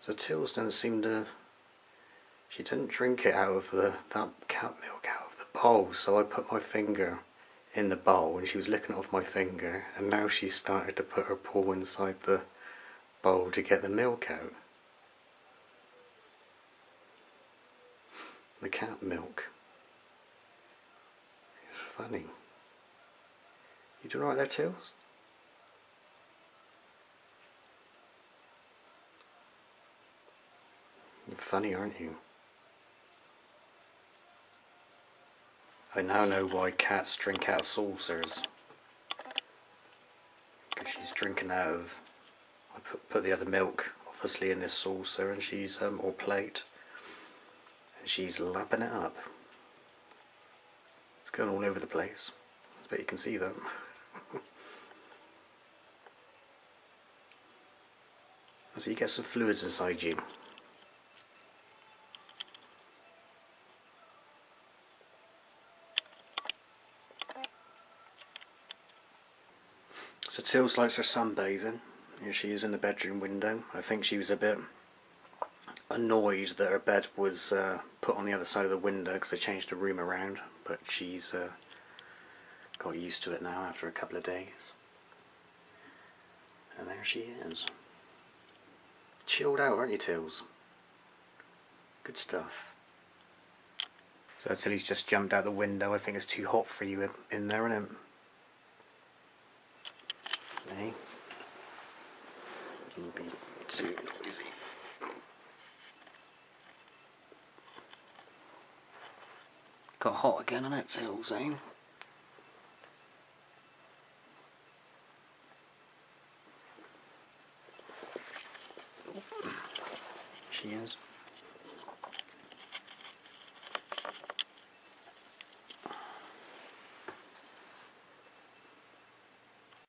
So Tills doesn't seem to. She didn't drink it out of the that cat milk out of the bowl. So I put my finger in the bowl, and she was licking it off my finger. And now she's started to put her paw inside the bowl to get the milk out. The cat milk. It's funny. You doing alright there, Tills? Funny, aren't you? I now know why cats drink out of saucers. Because she's drinking out of... I put, put the other milk, obviously, in this saucer, and she's, um, or plate. And she's lapping it up. It's going all over the place. I bet you can see that. so you get some fluids inside you. So Tills likes her sunbathing. Here she is in the bedroom window. I think she was a bit annoyed that her bed was uh, put on the other side of the window because I changed the room around. But she's uh, got used to it now after a couple of days. And there she is. Chilled out, aren't you, Tills? Good stuff. So Tilly's just jumped out the window. I think it's too hot for you in, in there, isn't it? Hey. Wouldn't be too noisy. Got hot again on it, Tills, eh? She is.